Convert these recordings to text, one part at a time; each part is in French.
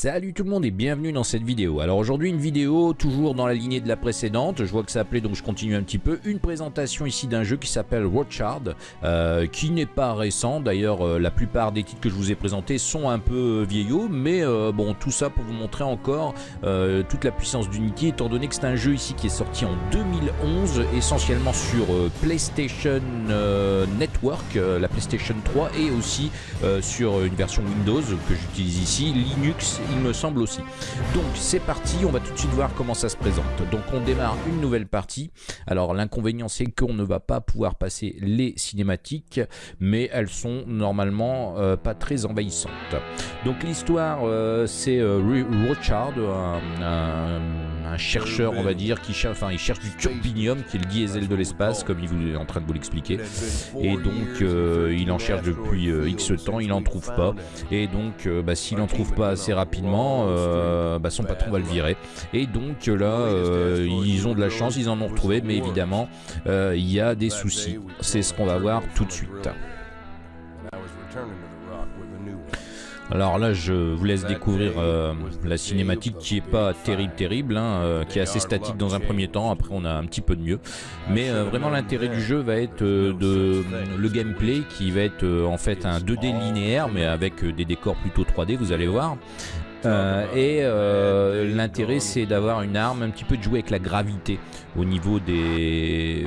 Salut tout le monde et bienvenue dans cette vidéo. Alors aujourd'hui une vidéo toujours dans la lignée de la précédente, je vois que ça appelait donc je continue un petit peu. Une présentation ici d'un jeu qui s'appelle Watchard, euh, qui n'est pas récent. D'ailleurs euh, la plupart des titres que je vous ai présentés sont un peu vieillots, mais euh, bon tout ça pour vous montrer encore euh, toute la puissance d'Unity étant donné que c'est un jeu ici qui est sorti en 2011 essentiellement sur euh, PlayStation euh, Network, euh, la PlayStation 3 et aussi euh, sur une version Windows que j'utilise ici, Linux il me semble aussi. Donc c'est parti, on va tout de suite voir comment ça se présente. Donc on démarre une nouvelle partie. Alors l'inconvénient c'est qu'on ne va pas pouvoir passer les cinématiques, mais elles sont normalement euh, pas très envahissantes. Donc l'histoire euh, c'est euh, un, un- chercheur on va dire qui cherche, enfin il cherche du turbinium qui est le diesel de l'espace comme il vous est en train de vous l'expliquer. Et donc euh, il en cherche depuis euh, X temps, il en trouve pas. Et donc euh, bah, s'il en trouve pas assez rapidement, euh, bah, son patron va le virer. Et donc là ils ont de la chance, ils en ont retrouvé, mais évidemment il y a des soucis. C'est ce qu'on va voir tout de suite. Alors là, je vous laisse découvrir euh, la cinématique qui est pas terrible, terrible, hein, euh, qui est assez statique dans un premier temps. Après, on a un petit peu de mieux. Mais euh, vraiment, l'intérêt du jeu va être euh, de le gameplay qui va être euh, en fait un 2D linéaire, mais avec des décors plutôt 3D. Vous allez voir. Euh, et euh, l'intérêt c'est d'avoir une arme un petit peu de jouer avec la gravité au niveau des,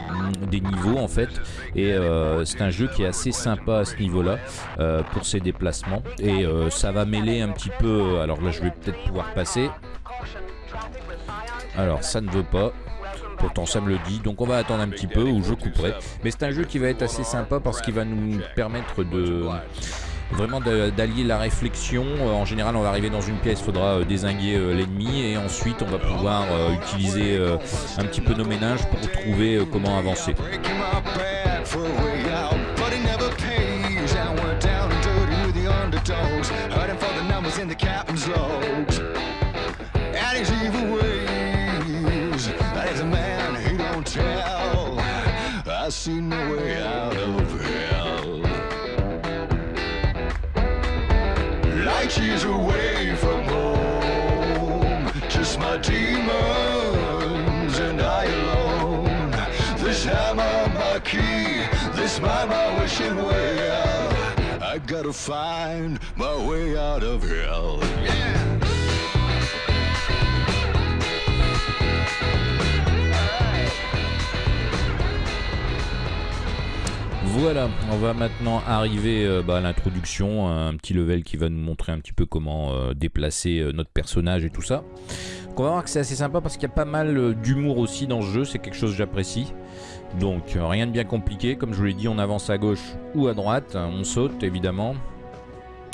des niveaux en fait. Et euh, c'est un jeu qui est assez sympa à ce niveau là euh, pour ses déplacements. Et ça va mêler un petit peu alors là je vais peut-être pouvoir passer. Alors ça ne veut pas. Pourtant ça me le dit, donc on va attendre un petit peu ou je couperai. Mais c'est un jeu qui va être assez sympa parce qu'il va nous permettre de vraiment d'allier la réflexion. Euh, En général, on va arriver dans une pièce, il faudra euh, désinguer euh, l'ennemi et ensuite on va pouvoir utiliser un petit peu nos ménages pour trouver comment avancer. Voilà, on va maintenant arriver euh, bah, à l'introduction, un petit level qui va nous montrer un petit peu comment euh, déplacer euh, notre personnage et tout ça. On va voir que c'est assez sympa parce qu'il y a pas mal d'humour aussi dans ce jeu, c'est quelque chose que j'apprécie. Donc euh, rien de bien compliqué, comme je vous l'ai dit, on avance à gauche ou à droite, hein, on saute évidemment.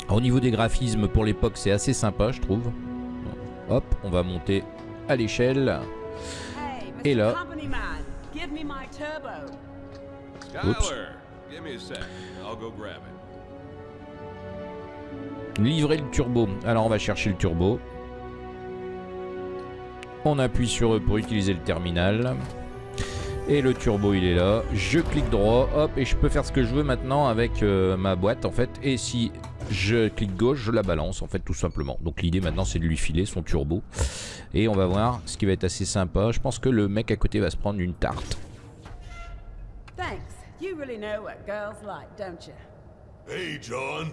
Au niveau des graphismes pour l'époque c'est assez sympa je trouve. Hop, on va monter à l'échelle. Et là-. Livrer le turbo. Alors on va chercher le turbo. On appuie sur eux pour utiliser le terminal. Et le turbo il est là. Je clique droit, hop, et je peux faire ce que je veux maintenant avec euh, ma boîte en fait. Et si je clique gauche, je la balance en fait tout simplement. Donc l'idée maintenant c'est de lui filer son turbo. Et on va voir ce qui va être assez sympa. Je pense que le mec à côté va se prendre une tarte. Thanks. You really know what girls like, don't you? Hey, John.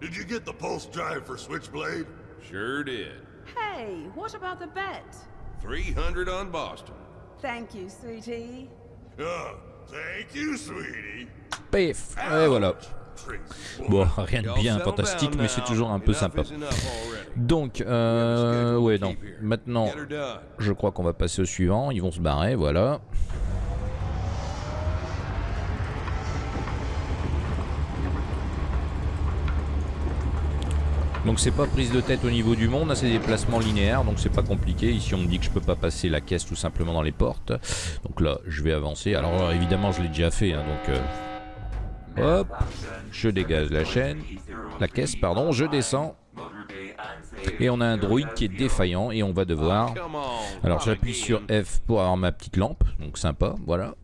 Did you get the pulse drive for Switchblade? Sure did. Hey, what about the bet? 300 on Boston. Thank you, sweetie. Uh, thank you, sweetie. Pef Et voilà. Bon, rien de bien fantastique, mais c'est toujours un peu sympa. Donc, euh, ouais, non. Maintenant, je crois qu'on va passer au suivant. Ils vont se barrer, voilà. Donc c'est pas prise de tête au niveau du monde, là, c'est des placements linéaires, donc c'est pas compliqué. Ici on me dit que je peux pas passer la caisse tout simplement dans les portes. Donc là je vais avancer. Alors euh, évidemment je l'ai déjà fait, hein, donc euh, hop, je dégage la chaîne, la caisse pardon, je descends. Et on a un droïde qui est défaillant et on va devoir... Alors j'appuie sur F pour avoir ma petite lampe, donc sympa, voilà.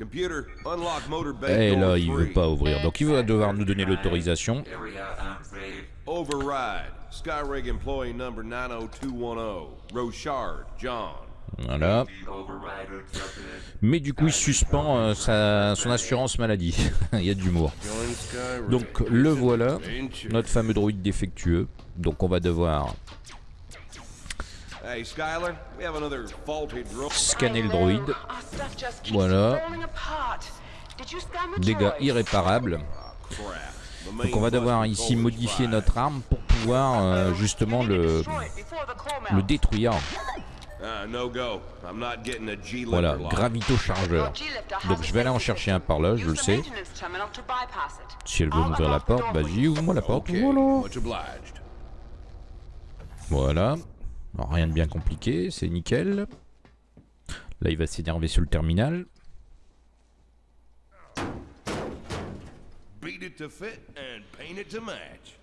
Et door là il veut pas ouvrir, donc il va devoir nous donner l'autorisation. Area upgrade Override. Skyrig employee number 90210. Rochard, John. Voilà. Mais du coup, il suspend euh, sa, son assurance maladie. il y a de l'humour. Donc le voilà, notre fameux droïde défectueux. Donc on va devoir scanner le droïde. Voilà. Dégâts irréparables. Donc on va devoir ici modifier notre arme pour pouvoir euh, justement le, le détruire. Ah, no go. I'm not getting a G Voilà, gravito chargeur. Donc je vais aller en chercher un par là, je le sais. Si elle veut m'ouvrir la porte, vas-y, ouvre-moi la porte. Voilà. Alors, rien de bien compliqué, c'est nickel. Là, il va s'énerver sur le terminal. Beat it to fit and paint it to match.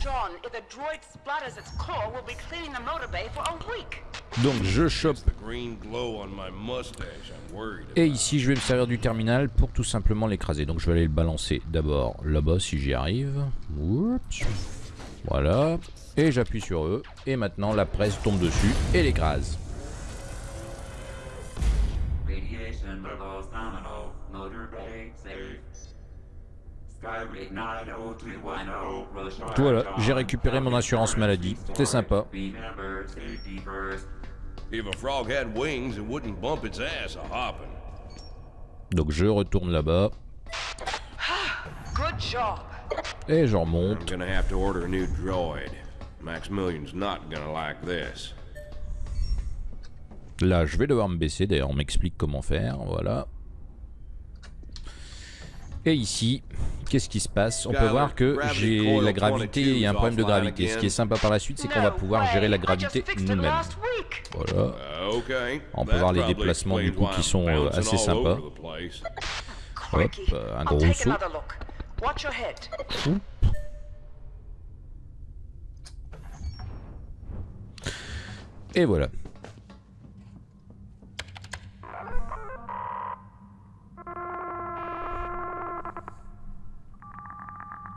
John, if the droid splatters its core, we'll be cleaning the motor bay for a week. Donc je chope. Et ici, je vais me servir du terminal pour tout simplement l'écraser. Donc je vais aller le balancer d'abord là-bas si j'y arrive. Oups. Voilà. Et j'appuie sur eux. Et maintenant, la presse tombe dessus et l'écrase. Skyrig 90310. Rochard, Voilà, j'ai récupéré mon assurance maladie. C'est sympa. Donc je retourne là-bas. Good job. Et je I'm remonte. gonna have to order a new droid. Maximilian's not gonna like this. Là, je vais devoir me baisser. D'ailleurs, on m'explique comment faire. Voilà. Et ici, qu'est-ce qui se passe? On peut voir que j'ai la gravité, il y a un problème de gravité. Ce qui est sympa par la suite, c'est qu'on va pouvoir gérer la gravité nous-mêmes. Voilà. On peut voir les déplacements, du coup, qui sont, euh, assez sympas. Hop, un gros saut. Watch your head. Et voilà.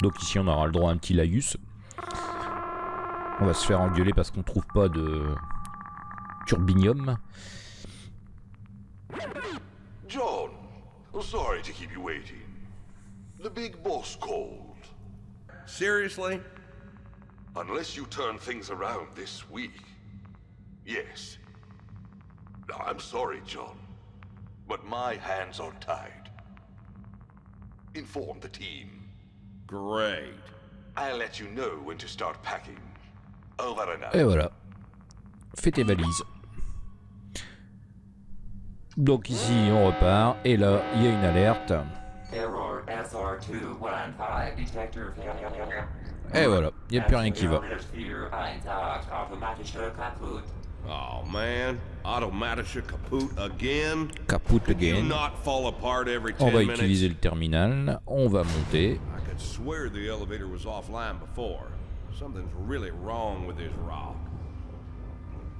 Donc ici on aura le droit à un petit laïus. On va se faire engueuler parce qu'on trouve pas de turbinium. John, oh, sorry to keep you waiting. The big boss called. Seriously? Unless you turn things around this week. Yes. I'm sorry, John. But my hands are tied. Inform the team. Great. I'll let you know when to start packing. Over and out. Et voilà. Fais tes valises. Donc ici on repart et là il y a une alerte. Et voilà, il n'y a plus rien qui va. Oh man, automatische kaput again? Kaput again. not fall apart every 10 On va minutes? utiliser le terminal, on va monter. I could swear the elevator was offline before. Something's really wrong with this rock.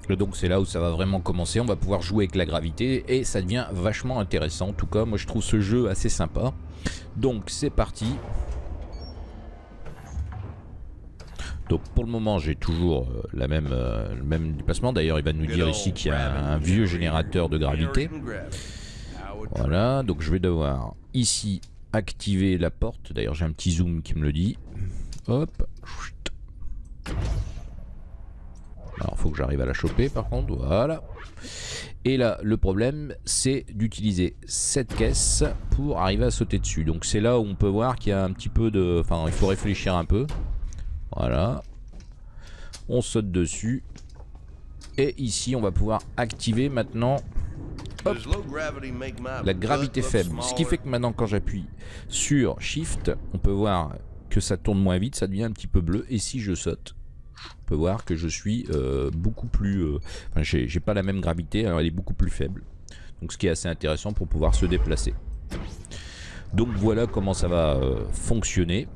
Donc c'est là où ça va vraiment commencer, on va pouvoir jouer avec la gravité et ça devient vachement intéressant. En tout cas, moi je trouve ce jeu assez sympa. Donc c'est parti. Donc pour le moment j'ai toujours euh, la même, euh, le même déplacement. D'ailleurs il va nous dire ici qu'il y a un, vieux générateur de gravité. Voilà, donc je vais devoir ici activer la porte. D'ailleurs j'ai un petit zoom qui me le dit. Hop. Faut que j'arrive à la choper par contre, voilà. Et là le problème c'est d'utiliser cette caisse pour arriver à sauter dessus. Donc c'est là où on peut voir qu'il y a un petit peu de... Enfin il faut réfléchir un peu. Voilà. On saute dessus. Et ici on va pouvoir activer maintenant la gravité faible. Ce qui fait que maintenant quand j'appuie sur Shift, on peut voir que ça tourne moins vite, ça devient un petit peu bleu. Et si je saute, on peut voir que je suis euh, beaucoup plus... euh, Enfin, j'ai pas la même gravité, alors elle est beaucoup plus faible. Donc ce qui est assez intéressant pour pouvoir se déplacer. Donc voilà comment ça va euh, fonctionner.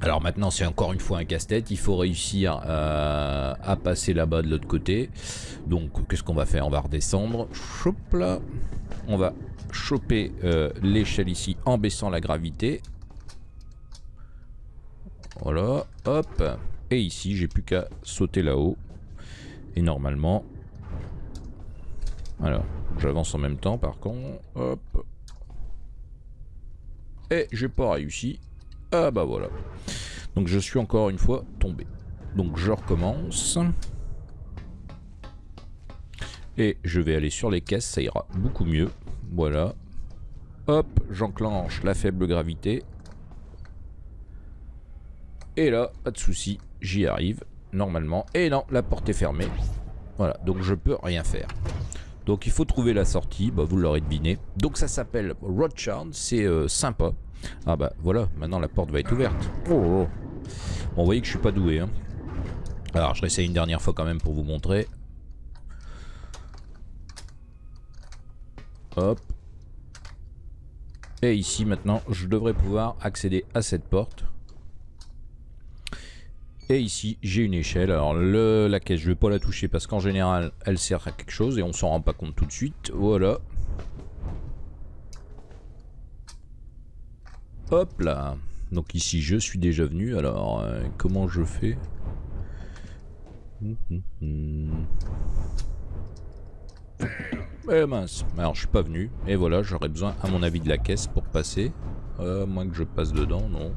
Alors maintenant c'est encore une fois un casse-tête, il faut réussir à, passer là-bas de l'autre côté. Donc qu'est-ce qu'on va faire? On va redescendre, Choup là. On va choper l'échelle ici en baissant la gravité. Voilà, hop. Et ici, j'ai plus qu'à sauter là-haut. Et normalement... Alors, j'avance en même temps par contre. Hop. Et j'ai pas réussi. Ah bah voilà. Donc je suis encore une fois tombé. Donc je recommence. Et je vais aller sur les caisses, ça ira beaucoup mieux. Voilà. Hop, j'enclenche la faible gravité. Et là, pas de souci, j'y arrive normalement. Et non, la porte est fermée. Voilà, donc je peux rien faire. Donc il faut trouver la sortie, bah, vous l'aurez deviné. Donc ça s'appelle Rothschild, c'est euh, sympa. Ah bah voilà, maintenant la porte va être ouverte. Oh, oh. Bon, vous voyez que je suis pas doué. Hein. Alors je réessaye une dernière fois quand même pour vous montrer. Hop. Et ici maintenant, je devrais pouvoir accéder à cette porte. Et ici, j'ai une échelle. Alors, le, la caisse, je vais pas la toucher parce qu'en général, elle sert à quelque chose et on s'en rend pas compte tout de suite. Voilà. Hop là. Donc ici, je suis déjà venu. Alors, euh, comment je fais? Hum. Eh mince, alors je suis pas venu. Et voilà, j'aurais besoin, à mon avis, de la caisse pour passer. Euh, moins que je passe dedans, non.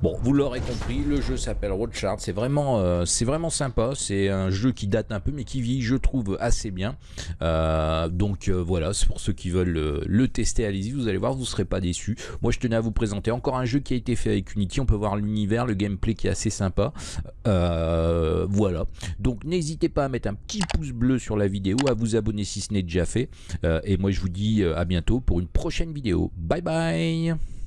Bon, vous l'aurez compris, le jeu s'appelle vraiment, euh, c'est vraiment sympa, c'est un jeu qui date un peu mais qui vit, je trouve, assez bien. Euh, donc euh, voilà, c'est pour ceux qui veulent le, le tester, allez-y, vous allez voir, vous ne serez pas déçus. Moi je tenais à vous présenter encore un jeu qui a été fait avec Unity, on peut voir l'univers, le gameplay qui est assez sympa. Voilà, donc n'hésitez pas à mettre un petit pouce bleu sur la vidéo, à vous abonner si ce n'est déjà fait. Et moi je vous dis à bientôt pour une prochaine vidéo. Bye bye